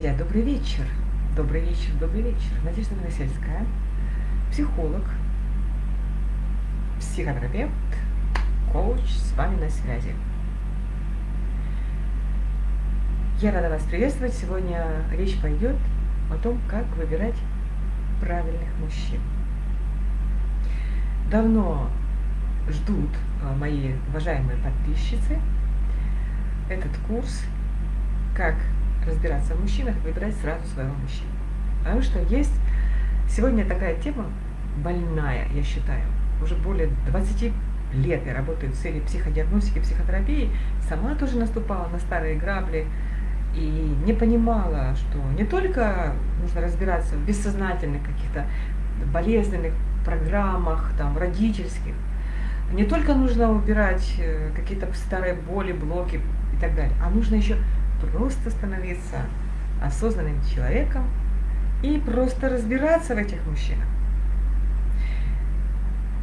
Добрый вечер. Добрый вечер, добрый вечер. Надежда Новосельская, психолог, психотерапевт, коуч с вами на связи. Я рада вас приветствовать. Сегодня речь пойдет о том, как выбирать правильных мужчин. Давно ждут а, мои уважаемые подписчицы этот курс «Как разбираться в мужчинах, выбирать сразу своего мужчину. Потому что есть сегодня такая тема больная, я считаю. Уже более 20 лет я работаю в сфере психодиагностики, психотерапии. Сама тоже наступала на старые грабли и не понимала, что не только нужно разбираться в бессознательных каких-то болезненных программах, там, родительских, не только нужно убирать э, какие-то старые боли, блоки и так далее, а нужно еще просто становиться осознанным человеком и просто разбираться в этих мужчинах.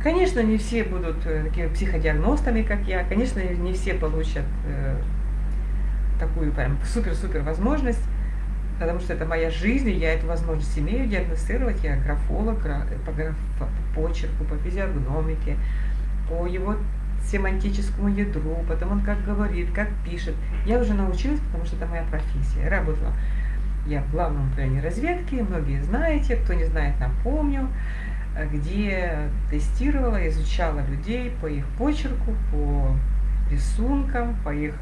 Конечно, не все будут э, такими психодиагностами, как я. Конечно, не все получат э, такую прям супер-супер возможность, потому что это моя жизнь, и я эту возможность имею диагностировать. Я графолог по, граф, по почерку, по физиогномике, по его семантическому ядру, потом он как говорит, как пишет. Я уже научилась, потому что это моя профессия. Я работала я в главном управлении разведки, многие знаете, кто не знает, напомню, где тестировала, изучала людей по их почерку, по рисункам, по их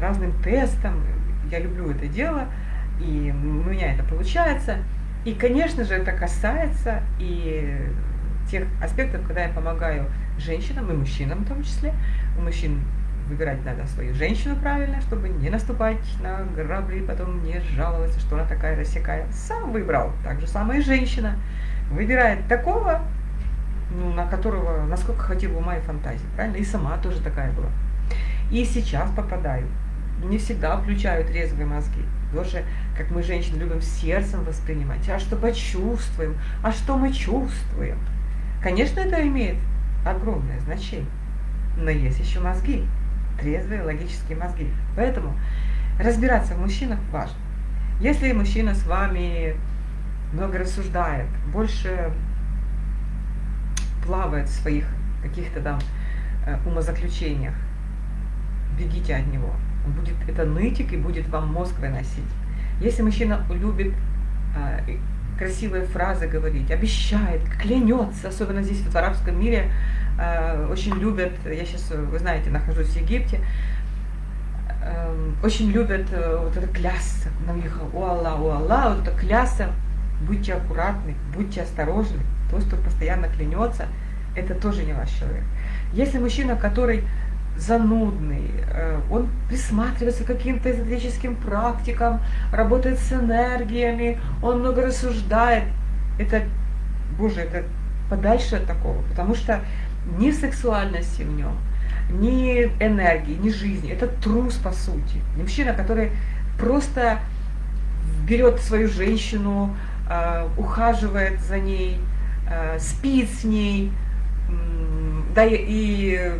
разным тестам. Я люблю это дело, и у меня это получается. И, конечно же, это касается и тех аспектов, когда я помогаю женщинам и мужчинам в том числе. У мужчин выбирать надо свою женщину правильно, чтобы не наступать на грабли потом не жаловаться, что она такая рассекая. Сам выбрал. Так же самое и женщина. Выбирает такого, ну, на которого, насколько хватило ума и фантазии. Правильно? И сама тоже такая была. И сейчас попадаю. Не всегда включают трезвые мозги. Тоже, как мы, женщины, любим сердцем воспринимать. А что почувствуем? А что мы чувствуем? Конечно, это имеет огромное значение. Но есть еще мозги, трезвые логические мозги. Поэтому разбираться в мужчинах важно. Если мужчина с вами много рассуждает, больше плавает в своих каких-то там э, умозаключениях, бегите от него. Он будет это нытик и будет вам мозг выносить. Если мужчина любит э, красивые фразы говорить, обещает, клянется, особенно здесь в арабском мире, э, очень любят, я сейчас, вы знаете, нахожусь в Египте, э, очень любят э, вот это клясться, на них, у Аллах, у Аллах, вот это клясться, будьте аккуратны, будьте осторожны, тот, кто постоянно клянется, это тоже не ваш человек. Если мужчина, который занудный, э, он присматривается к каким-то эзотерическим практикам, работает с энергиями, он много рассуждает. Это, боже, это подальше от такого, потому что ни сексуальности в нем, ни энергии, ни жизни. Это трус, по сути. Мужчина, который просто берет свою женщину, э, ухаживает за ней, э, спит с ней, да и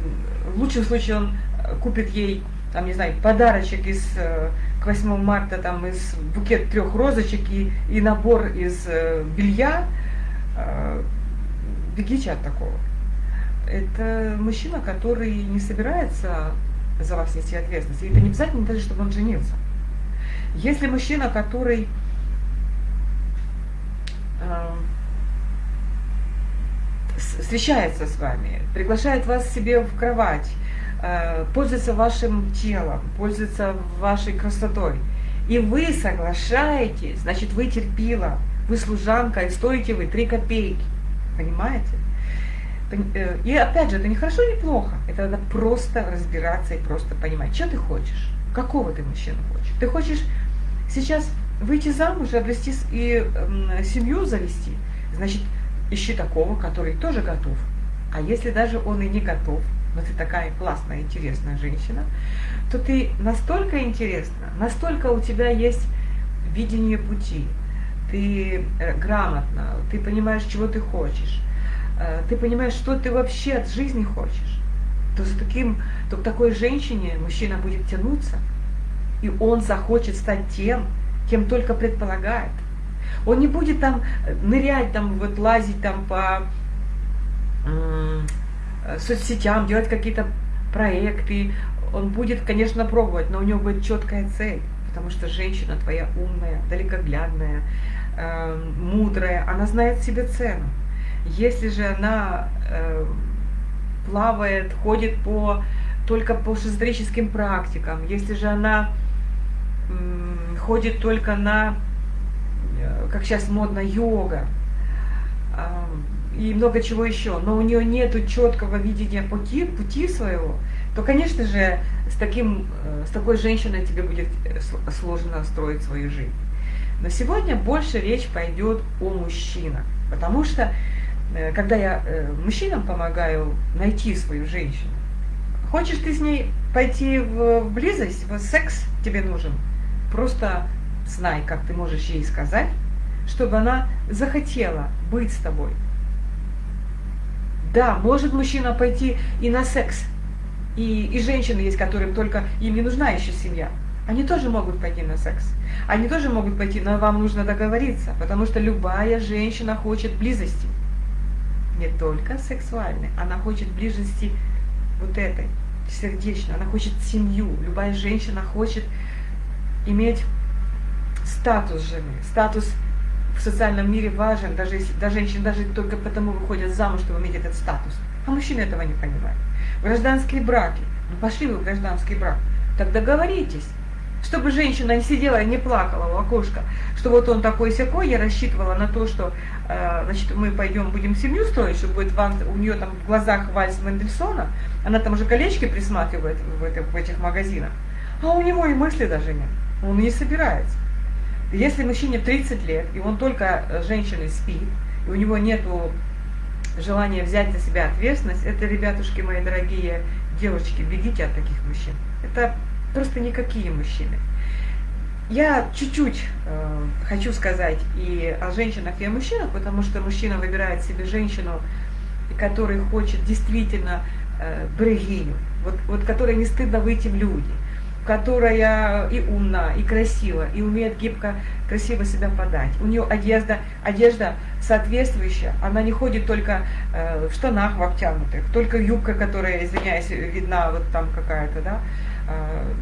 в лучшем случае он э, купит ей, там, не знаю, подарочек из, э, к 8 марта, там, из букет трех розочек и, и набор из э, белья, бегите от такого. Это мужчина, который не собирается за вас нести ответственность. И это не обязательно даже, чтобы он женился. Если мужчина, который встречается с вами, приглашает вас себе в кровать, э, пользуется вашим телом, пользуется вашей красотой, и вы соглашаетесь, значит, вы терпила, вы служанка, и стоите вы 3 копейки. Понимаете? Э, и опять же, это не хорошо, не плохо. Это надо просто разбираться и просто понимать, что ты хочешь, какого ты мужчину хочешь. Ты хочешь сейчас выйти замуж, обрести и семью завести, значит, ищи такого, который тоже готов. А если даже он и не готов, но ты такая классная, интересная женщина, то ты настолько интересна, настолько у тебя есть видение пути, ты э, грамотна, ты понимаешь, чего ты хочешь, э, ты понимаешь, что ты вообще от жизни хочешь, то с таким, то к такой женщине мужчина будет тянуться, и он захочет стать тем, кем только предполагает. Он не будет там э, нырять, там вот лазить там по э, соцсетям, делать какие-то проекты. Он будет, конечно, пробовать, но у него будет четкая цель, потому что женщина твоя умная, далекоглядная, э, мудрая, она знает себе цену. Если же она плавает, ходит по только по шизотерическим практикам, если же она ходит только на как сейчас модно, йога и много чего еще, но у нее нет четкого видения пути, пути своего, то, конечно же, с, таким, э, с такой женщиной тебе будет э, сложно строить свою жизнь. Но сегодня больше речь пойдет о мужчинах, потому что когда я мужчинам помогаю найти свою женщину, хочешь ты с ней пойти в близость, в секс тебе нужен, просто знай, как ты можешь ей сказать, чтобы она захотела быть с тобой. Да, может мужчина пойти и на секс. И, и женщины есть, которым только им не нужна еще семья. Они тоже могут пойти на секс. Они тоже могут пойти, но вам нужно договориться, потому что любая женщина хочет близости. Не только сексуальной, она хочет близости вот этой, сердечной. Она хочет семью. Любая женщина хочет иметь статус жены, статус в социальном мире важен, даже если даже женщины даже только потому выходят замуж, чтобы иметь этот статус. А мужчины этого не понимают. Гражданские браки. Ну пошли вы в гражданский брак. Так договоритесь. Чтобы женщина не сидела и не плакала у окошка, что вот он такой сякой, я рассчитывала на то, что э, значит, мы пойдем, будем семью строить, что будет вам, у нее там в глазах вальс Мендельсона, она там уже колечки присматривает в, это, в этих магазинах, а у него и мысли даже нет, он не собирается. Если мужчине 30 лет, и он только с женщиной спит, и у него нет желания взять на себя ответственность, это, ребятушки мои дорогие девочки, бегите от таких мужчин. Это просто никакие мужчины. Я чуть-чуть э, хочу сказать и о женщинах, и о мужчинах, потому что мужчина выбирает себе женщину, которая хочет действительно э, брегиню, вот, вот которой не стыдно выйти в люди, которая и умна, и красива, и умеет гибко, красиво себя подать. У нее одежда, одежда соответствующая, она не ходит только э, в штанах в обтянутых, только юбка, которая, извиняюсь, видна вот там какая-то, да, э,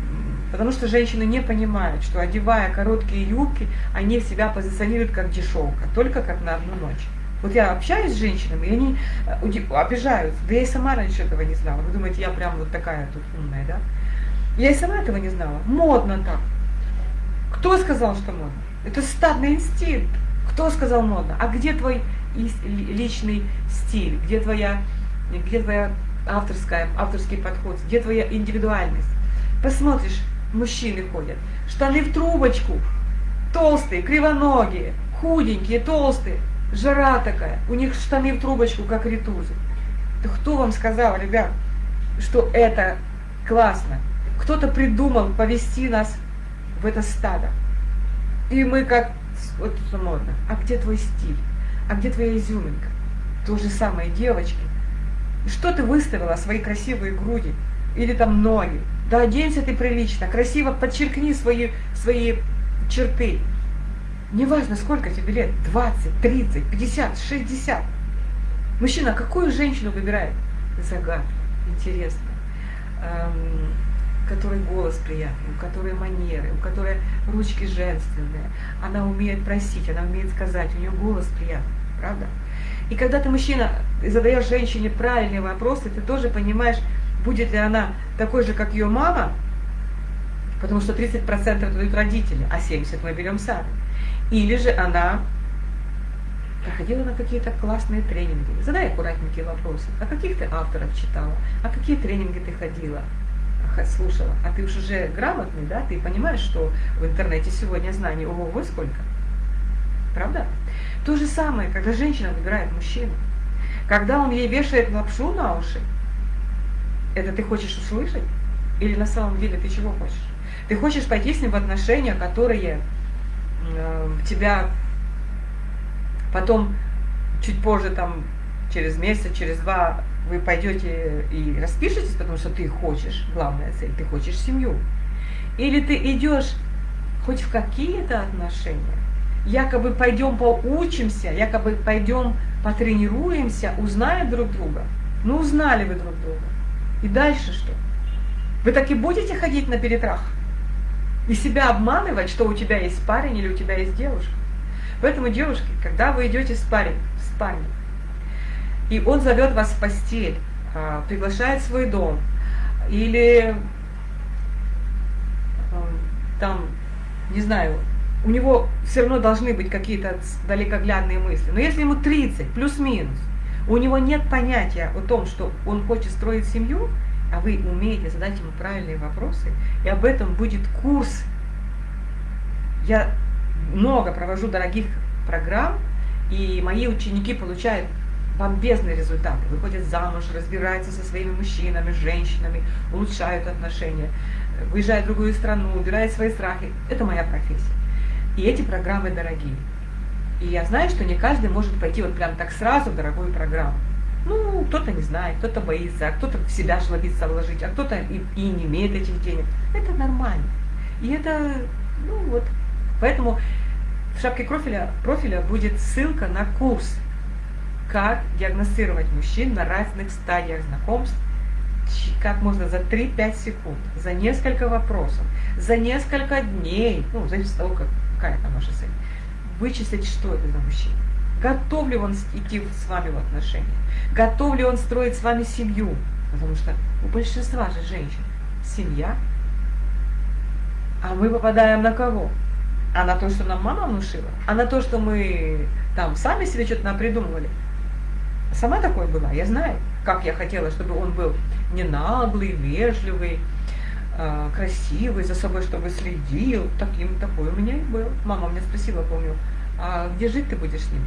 потому что женщины не понимают, что одевая короткие юбки, они себя позиционируют как дешевка, только как на одну ночь. Вот я общаюсь с женщинами, и они э, обижаются. Да я и сама раньше этого не знала. Вы думаете, я прям вот такая тут умная, да? Я и сама этого не знала. Модно так. Кто сказал, что модно? Это стадный инстинкт. Кто сказал модно? А где твой личный стиль? Где твоя, где твоя авторская, авторский подход? Где твоя индивидуальность? Посмотришь, мужчины ходят, штаны в трубочку, толстые, кривоногие, худенькие, толстые, жара такая, у них штаны в трубочку, как ритузы. Да кто вам сказал, ребят, что это классно? Кто-то придумал повести нас в это стадо. И мы как, вот это модно, а где твой стиль? А где твоя изюминка? То же самое, девочки. Что ты выставила, свои красивые груди? Или там ноги? Да оденься ты прилично, красиво подчеркни свои, свои черты. Неважно, сколько тебе лет, 20, 30, 50, 60. Мужчина какую женщину выбирает? Загадка, интересно. Эм, которой голос приятный, у которой манеры, у которой ручки женственные. Она умеет просить, она умеет сказать, у нее голос приятный, правда? И когда ты, мужчина, задаешь женщине правильные вопросы, ты тоже понимаешь, будет ли она такой же, как ее мама, потому что 30% дают родители, а 70% мы берем сами. Или же она проходила на какие-то классные тренинги. Задай аккуратненькие вопросы. А каких ты авторов читала? А какие тренинги ты ходила? Слушала, а ты уж уже грамотный, да, ты понимаешь, что в интернете сегодня знаний ого-го сколько. Правда? То же самое, когда женщина выбирает мужчину. Когда он ей вешает лапшу на уши, это ты хочешь услышать? Или на самом деле ты чего хочешь? Ты хочешь пойти с ним в отношения, которые э, тебя потом, чуть позже, там, через месяц, через два вы пойдете и распишетесь, потому что ты хочешь, главная цель, ты хочешь семью. Или ты идешь хоть в какие-то отношения, якобы пойдем поучимся, якобы пойдем потренируемся, узнаем друг друга. Ну, узнали вы друг друга. И дальше что? Вы так и будете ходить на перетрах? И себя обманывать, что у тебя есть парень или у тебя есть девушка? Поэтому, девушки, когда вы идете с парень, в спальню, и он зовет вас в постель, а, приглашает в свой дом, или там, не знаю, у него все равно должны быть какие-то далекоглядные мысли. Но если ему 30, плюс-минус, у него нет понятия о том, что он хочет строить семью, а вы умеете задать ему правильные вопросы, и об этом будет курс. Я много провожу дорогих программ, и мои ученики получают бомбезные результаты. Выходят замуж, разбираются со своими мужчинами, женщинами, улучшают отношения, выезжают в другую страну, убирают свои страхи. Это моя профессия. И эти программы дорогие. И я знаю, что не каждый может пойти вот прям так сразу в дорогую программу. Ну, кто-то не знает, кто-то боится, а кто-то в себя жлобится вложить, а кто-то и, и не имеет этих денег. Это нормально. И это, ну вот, поэтому в шапке профиля, профиля будет ссылка на курс «Как диагностировать мужчин на разных стадиях знакомств как можно за 3-5 секунд, за несколько вопросов, за несколько дней, ну, зависит от того, как, какая там ваша цель, вычислить, что это за мужчина. Готов ли он идти с вами в отношения? Готов ли он строить с вами семью? Потому что у большинства же женщин семья, а мы попадаем на кого? А на то, что нам мама внушила? А на то, что мы там сами себе что-то напридумывали? Сама такой была, я знаю, как я хотела, чтобы он был не наглый, вежливый, э, красивый, за собой чтобы следил. Таким такой у меня и был. Мама меня спросила, помню, а где жить ты будешь с ним?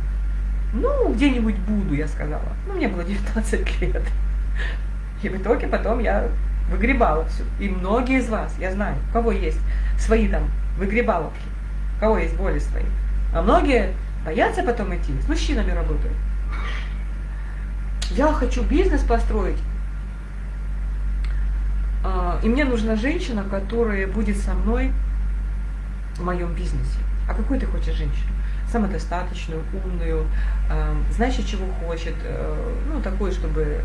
Ну, где-нибудь буду, я сказала. Ну, мне было 19 лет. И в итоге потом я выгребала все. И многие из вас, я знаю, у кого есть свои там выгребаловки, у кого есть боли свои. А многие боятся потом идти, с мужчинами работают. Я хочу бизнес построить, а, и мне нужна женщина, которая будет со мной в моем бизнесе. А какую ты хочешь женщину? Самодостаточную, умную, э, знающую, чего хочет, э, ну, такую, чтобы...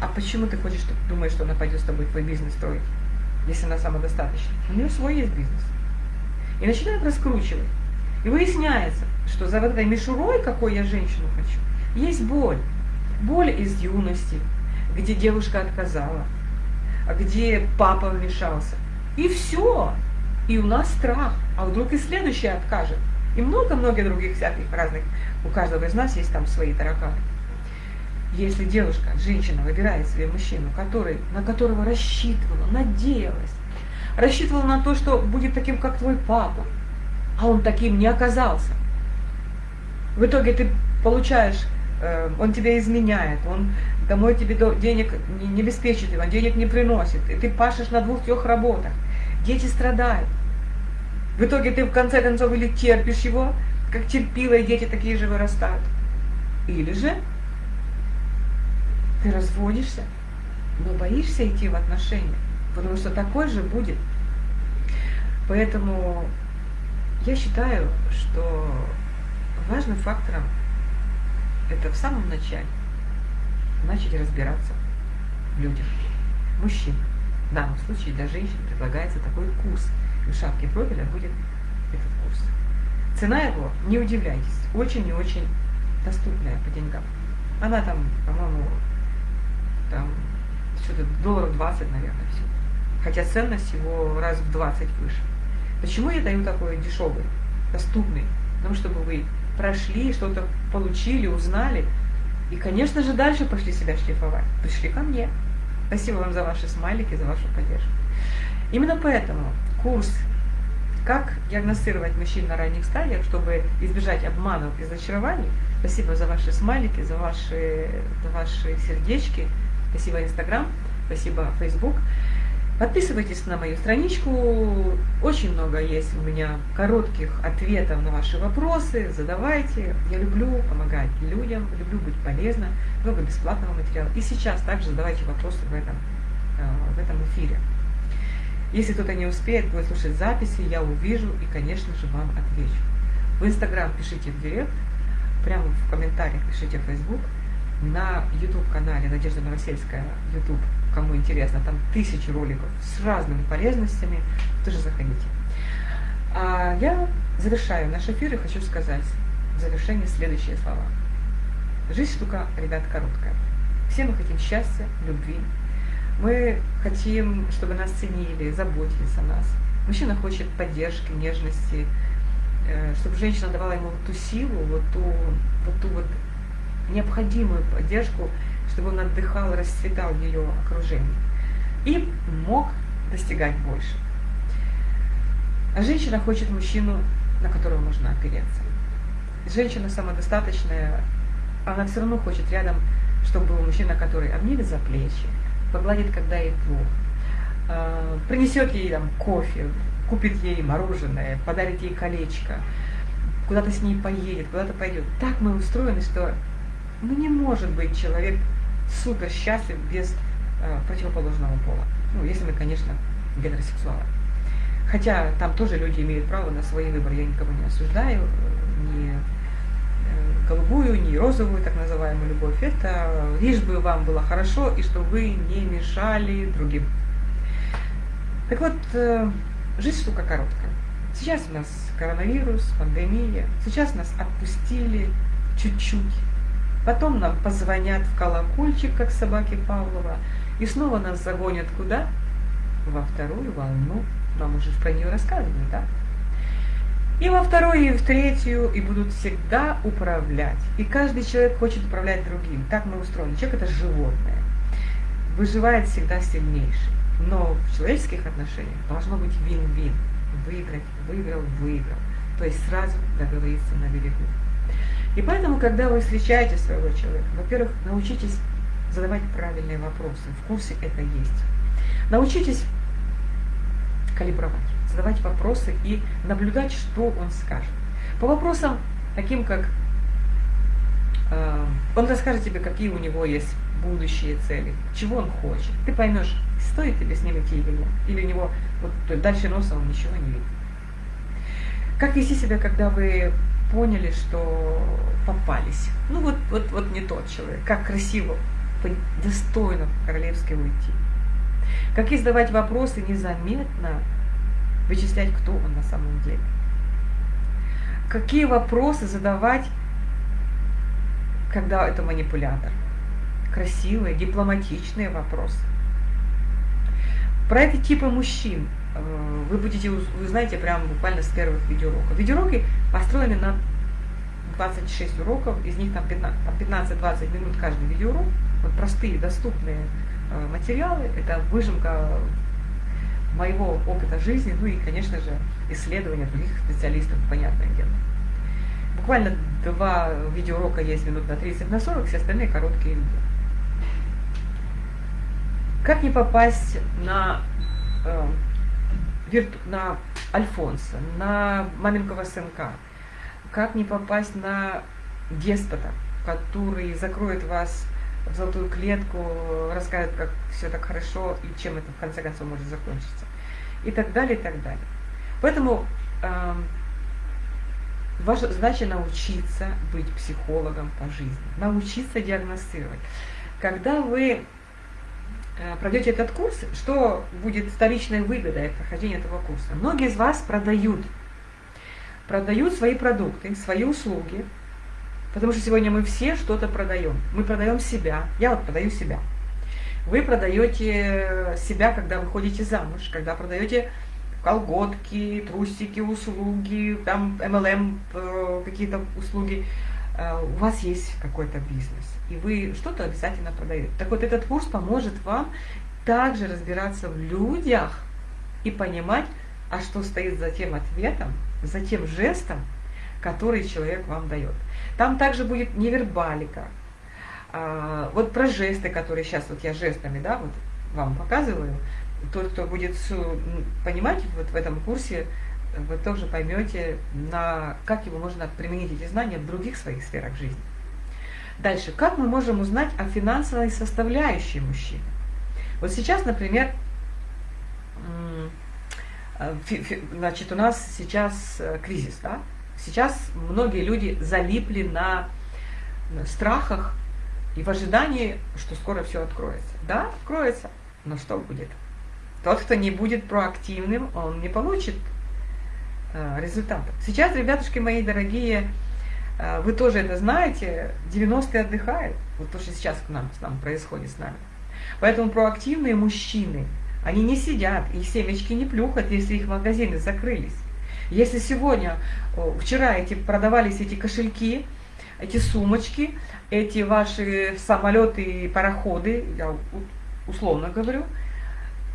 А почему ты хочешь, что думаешь, что она пойдет с тобой твой бизнес строить, если она самодостаточна? У нее свой есть бизнес. И начинает раскручивать. И выясняется, что за этой мишурой, какой я женщину хочу, есть боль. Боль из юности, где девушка отказала, где папа вмешался. И все. И у нас страх. А вдруг и следующий откажет. И много-много других всяких разных. У каждого из нас есть там свои тараканы. Если девушка, женщина выбирает себе мужчину, который, на которого рассчитывала, надеялась, рассчитывала на то, что будет таким, как твой папа, а он таким не оказался. В итоге ты получаешь, он тебя изменяет, он домой тебе денег не, не обеспечит, он денег не приносит, и ты пашешь на двух-трех работах, дети страдают. В итоге ты в конце концов или терпишь его, как терпила, и дети такие же вырастают. Или же ты разводишься, но боишься идти в отношения, потому что такой же будет. Поэтому я считаю, что важным фактором это в самом начале начать разбираться в людях, мужчин. В данном случае для женщин предлагается такой курс. И в шапке профиля будет этот курс. Цена его, не удивляйтесь, очень и очень доступная по деньгам. Она там, по-моему, там что-то долларов 20, наверное, все. Хотя ценность его раз в 20 выше. Почему я даю такой дешевый, доступный? Потому чтобы вы прошли, что-то получили, узнали, и, конечно же, дальше пошли себя шлифовать. Пришли ко мне. Спасибо вам за ваши смайлики, за вашу поддержку. Именно поэтому курс «Как диагностировать мужчин на ранних стадиях, чтобы избежать обманов и разочарований». Спасибо за ваши смайлики, за ваши, за ваши сердечки. Спасибо Инстаграм, спасибо Фейсбук. Подписывайтесь на мою страничку, очень много есть у меня коротких ответов на ваши вопросы, задавайте. Я люблю помогать людям, люблю быть полезна, много бесплатного материала. И сейчас также задавайте вопросы в этом, э, в этом эфире. Если кто-то не успеет, будет слушать записи, я увижу и, конечно же, вам отвечу. В Инстаграм пишите в директ, прямо в комментариях пишите в Фейсбук, на YouTube-канале Надежда Новосельская, YouTube, кому интересно, там тысячи роликов с разными полезностями, тоже заходите. А я завершаю наш эфир и хочу сказать в завершение следующие слова. Жизнь штука, ребят, короткая. Все мы хотим счастья, любви. Мы хотим, чтобы нас ценили, заботились о нас. Мужчина хочет поддержки, нежности, э, чтобы женщина давала ему вот ту силу, вот ту вот, ту вот необходимую поддержку, чтобы он отдыхал, расцветал в ее окружении. И мог достигать больше. А женщина хочет мужчину, на которого можно опереться. Женщина самодостаточная, она все равно хочет рядом, чтобы был мужчина, который обнимет за плечи, погладит, когда ей плохо, а, принесет ей там кофе, купит ей мороженое, подарит ей колечко, куда-то с ней поедет, куда-то пойдет. Так мы устроены, что ну, не может быть человек супер счастлив без э, противоположного пола. Ну, если мы, конечно, гетеросексуалы. Хотя там тоже люди имеют право на свои выборы, я никого не осуждаю, ни э, голубую, ни розовую, так называемую любовь. Это лишь бы вам было хорошо и чтобы вы не мешали другим. Так вот, э, жизнь штука короткая. Сейчас у нас коронавирус, пандемия, сейчас нас отпустили чуть-чуть. Потом нам позвонят в колокольчик, как собаки Павлова, и снова нас загонят куда? Во вторую волну нам уже про нее рассказывали, да? И во вторую, и в третью, и будут всегда управлять. И каждый человек хочет управлять другим. Так мы устроены. Человек – это животное. Выживает всегда сильнейший. Но в человеческих отношениях должно быть вин-вин. Выиграть, выиграл, выиграл. То есть сразу договориться на берегу. И поэтому, когда вы встречаете своего человека, во-первых, научитесь задавать правильные вопросы. В курсе это есть. Научитесь калибровать, задавать вопросы и наблюдать, что он скажет. По вопросам таким, как э, он расскажет тебе, какие у него есть будущие цели, чего он хочет. Ты поймешь, стоит тебе с ним идти или нет. Или у него вот, дальше носа он ничего не видит. Как вести себя, когда вы поняли, что попались? Ну вот, вот, вот не тот человек. Как красиво, достойно королевски уйти. Как задавать вопросы незаметно, вычислять, кто он на самом деле. Какие вопросы задавать, когда это манипулятор. Красивые, дипломатичные вопросы. Про эти типы мужчин вы будете, вы знаете, прямо буквально с первых видеоуроков. Видеоуроки построены на 26 уроков, из них там 15-20 минут каждый видеоурок. Вот простые, доступные Э, материалы, это выжимка моего опыта жизни, ну и, конечно же, исследования других специалистов, понятное дело. Буквально два видеоурока есть минут на 30, на 40, все остальные короткие видео. Как не попасть на, вирту, на Альфонса, на маменького сынка? Как не попасть на деспота, который закроет вас в золотую клетку, расскажет, как все так хорошо и чем это в конце концов может закончиться. И так далее, и так далее. Поэтому э, ваша задача научиться быть психологом по жизни, научиться диагностировать. Когда вы пройдете этот курс, что будет вторичной выгодой от прохождения этого курса? Многие из вас продают, продают свои продукты, свои услуги, Потому что сегодня мы все что-то продаем. Мы продаем себя. Я вот продаю себя. Вы продаете себя, когда выходите замуж, когда продаете колготки, трусики, услуги, там MLM, э, какие-то услуги. Э, у вас есть какой-то бизнес, и вы что-то обязательно продаете. Так вот, этот курс поможет вам также разбираться в людях и понимать, а что стоит за тем ответом, за тем жестом, который человек вам дает. Там также будет невербалика. А, вот про жесты, которые сейчас вот я жестами, да, вот вам показываю. Тот, кто будет понимать вот в этом курсе, вы тоже поймете, на, как его можно применить эти знания в других своих сферах жизни. Дальше, как мы можем узнать о финансовой составляющей мужчины? Вот сейчас, например, Э, значит, у нас сейчас э, кризис, да? Сейчас многие люди залипли на страхах и в ожидании, что скоро все откроется. Да, откроется, но что будет? Тот, кто не будет проактивным, он не получит результатов. Сейчас, ребятушки мои дорогие, э, вы тоже это знаете, 90-е отдыхают. Вот то, что сейчас к нам, с нами происходит с нами. Поэтому проактивные мужчины, они не сидят, и семечки не плюхают, если их магазины закрылись. Если сегодня, вчера эти продавались эти кошельки, эти сумочки, эти ваши самолеты и пароходы, я условно говорю,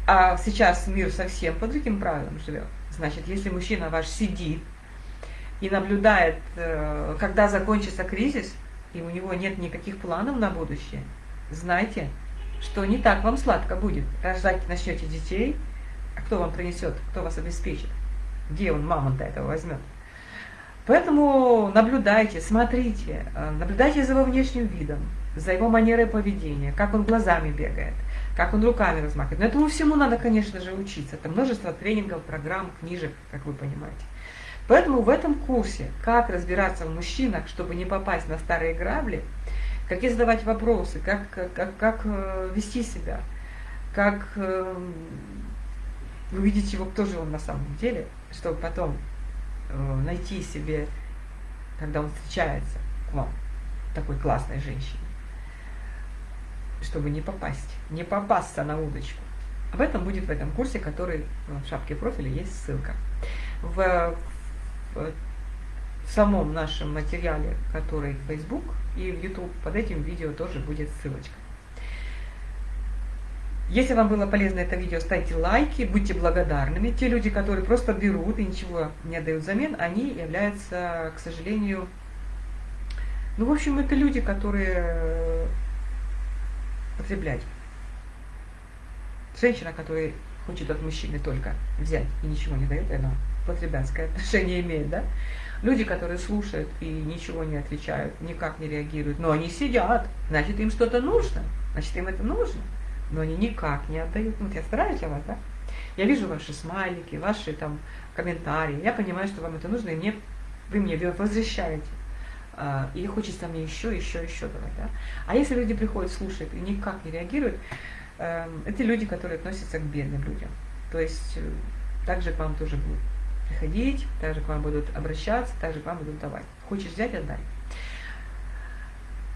а сейчас мир совсем по другим правилам живет. Значит, если мужчина ваш сидит и наблюдает, э, когда закончится кризис, и у него нет никаких планов на будущее, знайте, что не так вам сладко будет. Рождать начнете детей, а кто вам принесет, кто вас обеспечит? Где он мамонта этого возьмет? Поэтому наблюдайте, смотрите, э, наблюдайте за его внешним видом, за его манерой поведения, как он глазами бегает, как он руками размахивает. Но этому всему надо, конечно же, учиться. Это множество тренингов, программ, книжек, как вы понимаете. Поэтому в этом курсе «Как разбираться в мужчинах, чтобы не попасть на старые грабли», какие задавать вопросы, как, как, как э, вести себя, как э, увидеть его, кто же он на самом деле, чтобы потом Э, найти себе, когда он встречается к вам, такой классной женщине, чтобы не попасть, не попасться на удочку. Об этом будет в этом курсе, который в шапке профиля есть ссылка. В, в, в самом нашем материале, который в Facebook и в YouTube, под этим видео тоже будет ссылочка. Если вам было полезно это видео, ставьте лайки, будьте благодарными. Те люди, которые просто берут и ничего не отдают взамен, они являются, к сожалению, ну, в общем, это люди, которые потреблять. Женщина, которая хочет от мужчины только взять и ничего не дает, она потребятское отношение имеет, да? Люди, которые слушают и ничего не отвечают, никак не реагируют, но они сидят, значит, им что-то нужно, значит, им это нужно но они никак не отдают. Ну, вот я стараюсь для вас, да? Я вижу ваши смайлики, ваши там комментарии. Я понимаю, что вам это нужно, и мне, вы мне возвращаете. А, и хочется мне еще, еще, еще давать. Да? А если люди приходят, слушают и никак не реагируют, э, это люди, которые относятся к бедным людям. То есть э, также к вам тоже будут приходить, также к вам будут обращаться, также к вам будут давать. Хочешь взять, отдай.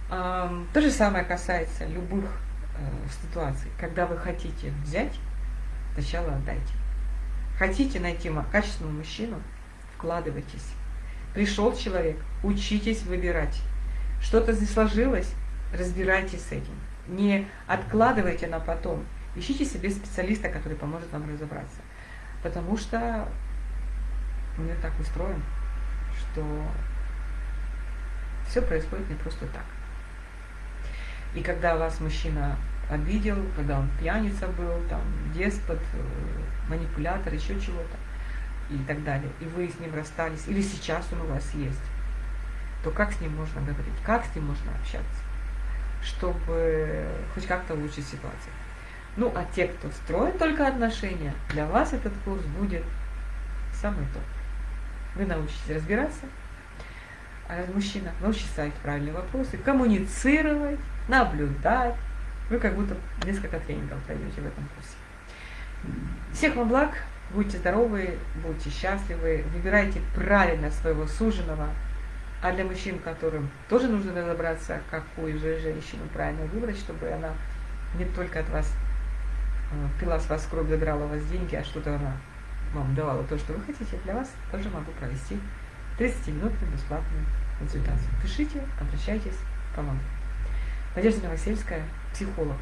То же самое касается любых Э, ситуации, когда вы хотите взять, сначала отдайте. Хотите найти качественного мужчину, вкладывайтесь. Пришел человек, учитесь выбирать. Что-то здесь сложилось, разбирайтесь с этим. Не откладывайте на потом. Ищите себе специалиста, который поможет вам разобраться. Потому что мир так устроен, что все происходит не просто так. И когда вас мужчина обидел, когда он пьяница был, там, деспот, э, манипулятор, еще чего-то и так далее, и вы с ним расстались, или сейчас он у вас есть, то как с ним можно говорить, как с ним можно общаться, чтобы хоть как-то улучшить ситуацию. Ну, а те, кто строит только отношения, для вас этот курс будет самый топ. Вы научитесь разбираться, а мужчина научится ставить правильные вопросы, коммуницировать, наблюдать. Вы как будто несколько тренингов пройдете в этом курсе. Всех вам благ, будьте здоровы, будьте счастливы, выбирайте правильно своего суженого. А для мужчин, которым тоже нужно разобраться, какую же женщину правильно выбрать, чтобы она не только от вас э, пила с вас кровь, забирала у вас деньги, а что-то она вам давала то, что вы хотите, для вас тоже могу провести 30-минутную бесплатную консультацию. Пишите, обращайтесь, помогу. Надежда Новосельская, психолог.